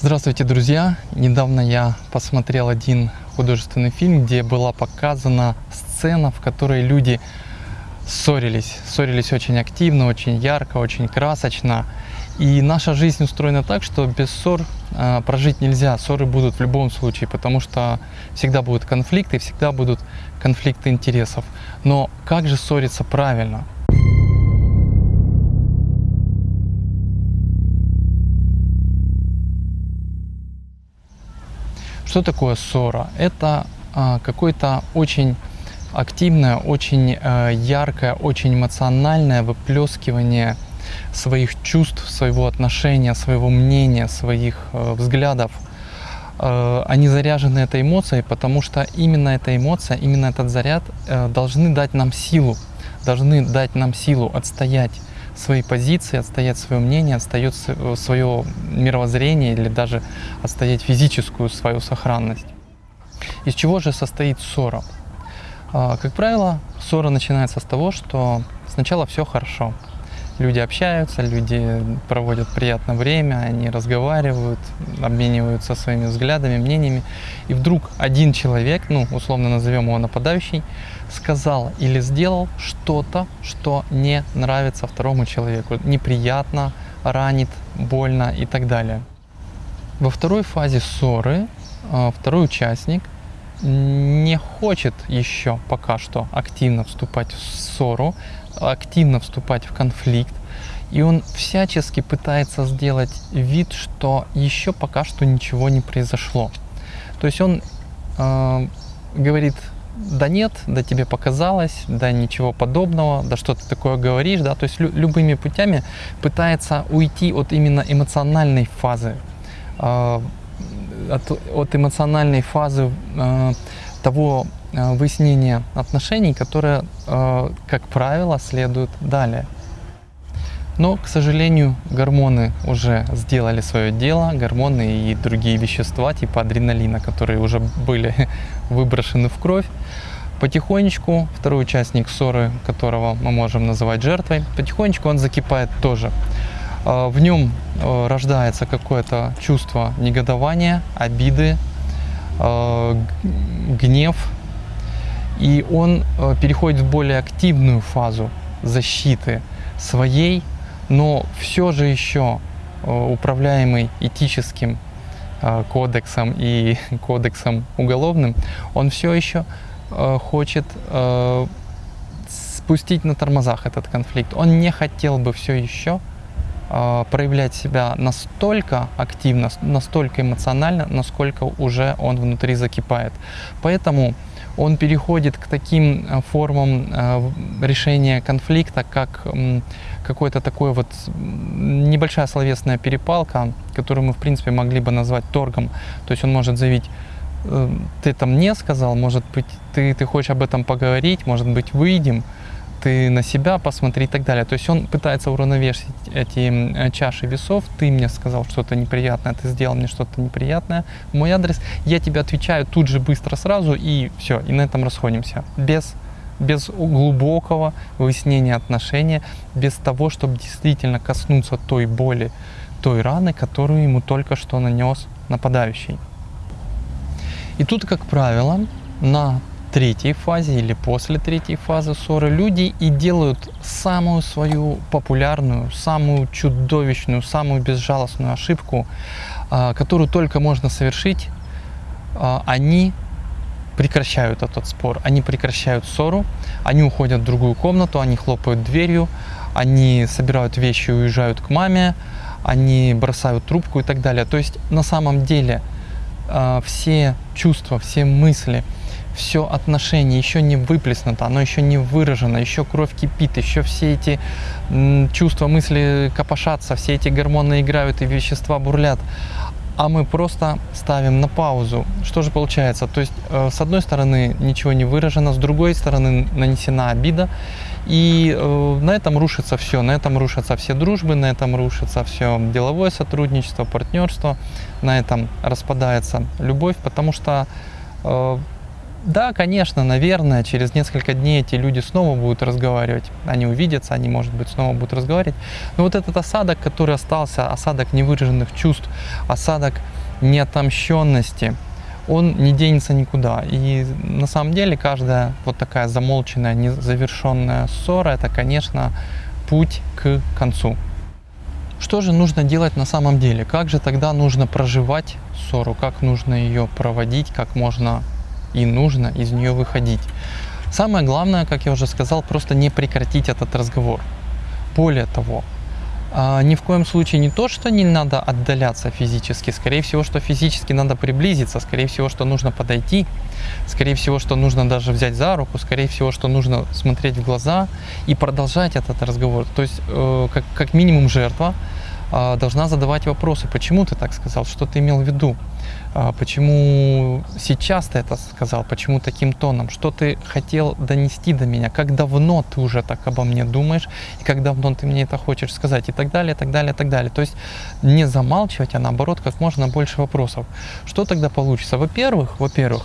Здравствуйте, друзья! Недавно я посмотрел один художественный фильм, где была показана сцена, в которой люди ссорились. Ссорились очень активно, очень ярко, очень красочно. И наша жизнь устроена так, что без ссор э, прожить нельзя. Ссоры будут в любом случае, потому что всегда будут конфликты, всегда будут конфликты интересов. Но как же ссориться правильно? Что такое ссора? Это а, какое-то очень активное, очень а, яркое, очень эмоциональное выплескивание своих чувств, своего отношения, своего мнения, своих а, взглядов. А, они заряжены этой эмоцией, потому что именно эта эмоция, именно этот заряд а, должны дать нам силу, должны дать нам силу отстоять свои позиции, отстоять свое мнение, отстоять свое мировоззрение или даже отстоять физическую свою сохранность. Из чего же состоит ссора? А, как правило, ссора начинается с того, что сначала все хорошо. Люди общаются, люди проводят приятное время, они разговаривают, обмениваются своими взглядами, мнениями. И вдруг один человек, ну, условно назовем его нападающий, сказал или сделал что-то, что не нравится второму человеку, неприятно, ранит, больно и так далее. Во второй фазе ссоры а, второй участник не хочет еще пока что активно вступать в ссору, активно вступать в конфликт, и он всячески пытается сделать вид, что еще пока что ничего не произошло. То есть он э, говорит да нет, да тебе показалось, да ничего подобного, да что ты такое говоришь, да, то есть лю любыми путями пытается уйти от именно эмоциональной фазы, э, от, от эмоциональной фазы э, того э, выяснения отношений, которое, э, как правило, следует далее. Но, к сожалению, гормоны уже сделали свое дело, гормоны и другие вещества типа адреналина, которые уже были выброшены в кровь. Потихонечку второй участник ссоры, которого мы можем называть жертвой, потихонечку он закипает тоже. А, в нем э, рождается какое-то чувство негодования, обиды, э, гнев, и он э, переходит в более активную фазу защиты своей но все же еще э, управляемый этическим э, кодексом и кодексом уголовным, он все еще хочет спустить на тормозах этот конфликт. Он не хотел бы все еще проявлять себя настолько активно, настолько эмоционально, насколько уже он внутри закипает. Поэтому он переходит к таким формам решения конфликта, как какой-то такой вот небольшая словесная перепалка, которую мы, в принципе, могли бы назвать торгом. То есть он может заявить, «Э, ты там мне сказал, может быть, ты, ты хочешь об этом поговорить, может быть, выйдем, ты на себя посмотри и так далее. То есть он пытается уравновесить эти чаши весов. Ты мне сказал что-то неприятное, ты сделал мне что-то неприятное. Мой адрес, я тебе отвечаю тут же быстро сразу и все, и на этом расходимся. Без без глубокого выяснения отношения, без того, чтобы действительно коснуться той боли, той раны, которую ему только что нанес нападающий. И тут, как правило, на третьей фазе или после третьей фазы ссоры люди и делают самую свою популярную, самую чудовищную, самую безжалостную ошибку, а, которую только можно совершить, а, они прекращают этот спор, они прекращают ссору, они уходят в другую комнату, они хлопают дверью, они собирают вещи и уезжают к маме, они бросают трубку и так далее. То есть на самом деле э, все чувства, все мысли, все отношение еще не выплеснуто, оно еще не выражено, еще кровь кипит, еще все эти чувства, мысли копошатся, все эти гормоны играют и вещества бурлят а мы просто ставим на паузу. Что же получается? То есть, э, с одной стороны, ничего не выражено, с другой стороны, нанесена обида, и э, на этом рушится все, на этом рушатся все дружбы, на этом рушится все деловое сотрудничество, партнерство, на этом распадается любовь, потому что э, Да, конечно, наверное, через несколько дней эти люди снова будут разговаривать. Они увидятся, они, может быть, снова будут разговаривать. Но вот этот осадок, который остался, осадок невыраженных чувств, осадок неотомщенности, он не денется никуда. И на самом деле каждая вот такая замолченная, незавершенная ссора, это, конечно, путь к концу. Что же нужно делать на самом деле? Как же тогда нужно проживать ссору? Как нужно ее проводить? Как можно и нужно из нее выходить? Самое главное, как я уже сказал, просто не прекратить этот разговор. Более того, а, ни в коем случае не то, что не надо отдаляться физически, скорее всего, что физически надо приблизиться, скорее всего, что нужно подойти, скорее всего, что нужно даже взять за руку, скорее всего, что нужно смотреть в глаза и продолжать этот разговор. То есть, э, как, как минимум, жертва должна задавать вопросы, почему ты так сказал, что ты имел в виду, а, почему сейчас ты это сказал, почему таким тоном, что ты хотел донести до меня, как давно ты уже так обо мне думаешь, и как давно ты мне это хочешь сказать, и так далее, и так далее, и так далее. То есть не замалчивать, а наоборот, как можно больше вопросов. Что тогда получится? Во-первых, во-первых,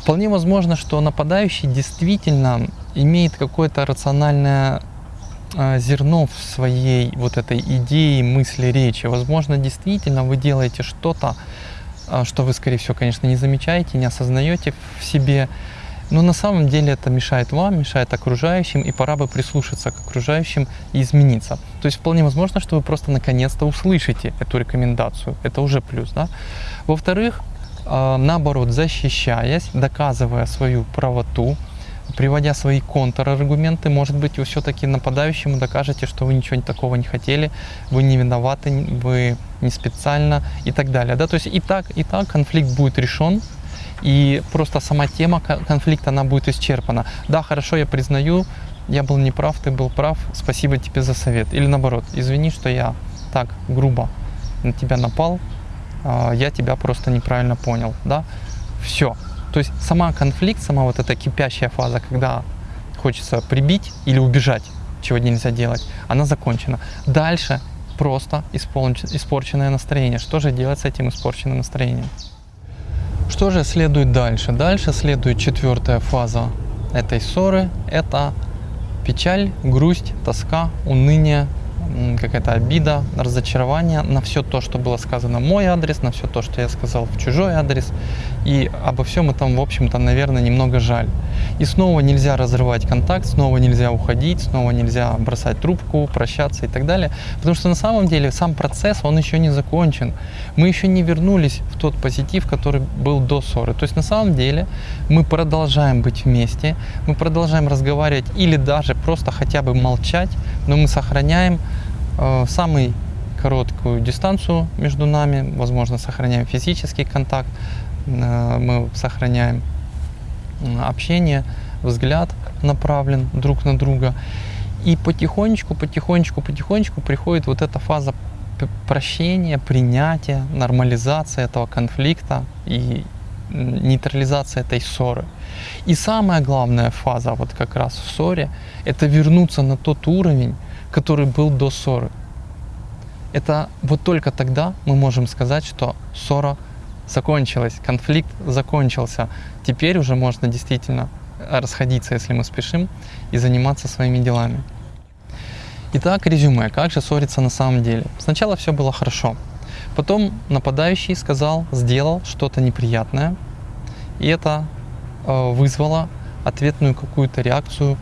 вполне возможно, что нападающий действительно имеет какое-то рациональное а, зерно в своей вот этой идее, мысли, речи. Возможно, действительно вы делаете что-то, а, что вы, скорее всего, конечно, не замечаете, не осознаете в себе. Но на самом деле это мешает вам, мешает окружающим, и пора бы прислушаться к окружающим и измениться. То есть вполне возможно, что вы просто наконец-то услышите эту рекомендацию. Это уже плюс. Да? Во-вторых, а, наоборот, защищаясь, доказывая свою правоту, приводя свои контраргументы, может быть, вы все-таки нападающему докажете, что вы ничего такого не хотели, вы не виноваты, вы не специально и так далее. Да? То есть и так, и так конфликт будет решен, и просто сама тема конфликта, она будет исчерпана. Да, хорошо, я признаю, я был неправ, ты был прав, спасибо тебе за совет. Или наоборот, извини, что я так грубо на тебя напал, а, я тебя просто неправильно понял. Да? Все, то есть сама конфликт, сама вот эта кипящая фаза, когда хочется прибить или убежать, чего нельзя делать, она закончена. Дальше просто испорченное настроение. Что же делать с этим испорченным настроением? Что же следует дальше? Дальше следует четвертая фаза этой ссоры. Это печаль, грусть, тоска, уныние, какая-то обида, разочарование на все то, что было сказано в мой адрес, на все то, что я сказал в чужой адрес. И обо всем этом, в общем-то, наверное, немного жаль. И снова нельзя разрывать контакт, снова нельзя уходить, снова нельзя бросать трубку, прощаться и так далее. Потому что на самом деле сам процесс, он еще не закончен. Мы еще не вернулись в тот позитив, который был до ссоры. То есть на самом деле мы продолжаем быть вместе, мы продолжаем разговаривать или даже просто хотя бы молчать, но мы сохраняем э, самый короткую дистанцию между нами, возможно, сохраняем физический контакт, э, мы сохраняем общение, взгляд направлен друг на друга. И потихонечку, потихонечку, потихонечку приходит вот эта фаза прощения, принятия, нормализации этого конфликта и нейтрализация этой ссоры. И самая главная фаза вот как раз в ссоре – это вернуться на тот уровень, который был до ссоры. Это вот только тогда мы можем сказать, что ссора закончилась, конфликт закончился. Теперь уже можно действительно расходиться, если мы спешим, и заниматься своими делами. Итак, резюме. Как же ссориться на самом деле? Сначала все было хорошо. Потом нападающий сказал, сделал что-то неприятное, и это э, вызвало ответную какую-то реакцию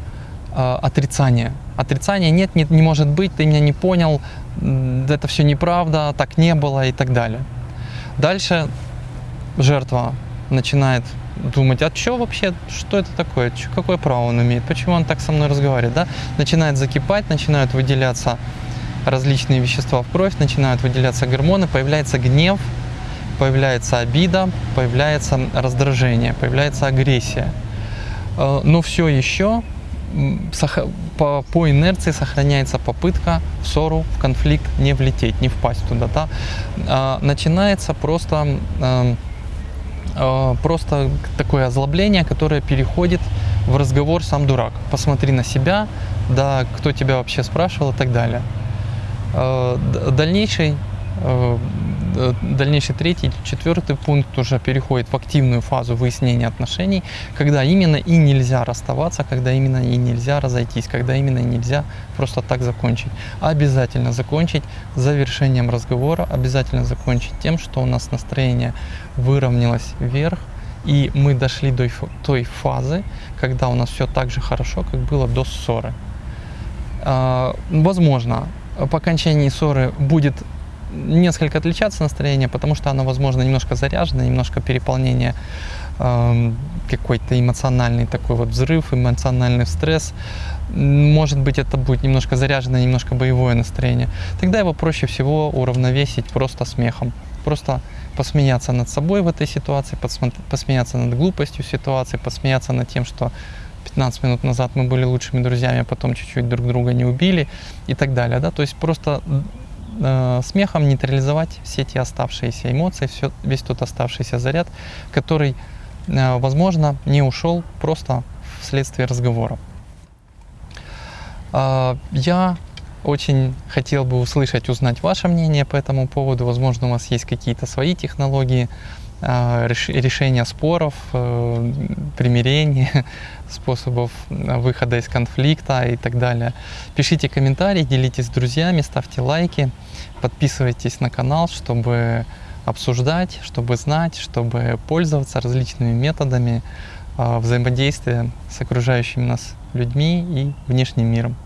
э, отрицания. Отрицания нет, нет, не может быть, ты меня не понял, это все неправда, так не было и так далее. Дальше жертва начинает думать, а что вообще, что это такое, чё, какое право он имеет, почему он так со мной разговаривает, да? Начинает закипать, начинают выделяться различные вещества в кровь, начинают выделяться гормоны, появляется гнев, появляется обида, появляется раздражение, появляется агрессия. Э, но все еще по, по инерции сохраняется попытка в ссору, в конфликт не влететь, не впасть туда. Да? А, начинается просто, а, просто такое озлобление, которое переходит в разговор «сам дурак». Посмотри на себя, да, кто тебя вообще спрашивал и так далее. А, дальнейший э, дальнейший третий, четвертый пункт уже переходит в активную фазу выяснения отношений, когда именно и нельзя расставаться, когда именно и нельзя разойтись, когда именно и нельзя просто так закончить. Обязательно закончить завершением разговора, обязательно закончить тем, что у нас настроение выровнялось вверх, и мы дошли до той фазы, когда у нас все так же хорошо, как было до ссоры. А, возможно, по окончании ссоры будет несколько отличаться настроение, потому что оно, возможно, немножко заряжено, немножко переполнение, э, какой-то эмоциональный такой вот взрыв, эмоциональный стресс. Может быть, это будет немножко заряжено, немножко боевое настроение. Тогда его проще всего уравновесить просто смехом. Просто посмеяться над собой в этой ситуации, посмеяться над глупостью ситуации, посмеяться над тем, что 15 минут назад мы были лучшими друзьями, а потом чуть-чуть друг друга не убили и так далее. Да? То есть просто э, смехом нейтрализовать все эти оставшиеся эмоции, все, весь тот оставшийся заряд, который, э, возможно, не ушел просто вследствие разговора. Э, я очень хотел бы услышать, узнать ваше мнение по этому поводу. Возможно, у вас есть какие-то свои технологии решения споров, э, примирения, способов выхода из конфликта и так далее. Пишите комментарии, делитесь с друзьями, ставьте лайки, подписывайтесь на канал, чтобы обсуждать, чтобы знать, чтобы пользоваться различными методами э, взаимодействия с окружающими нас людьми и внешним миром.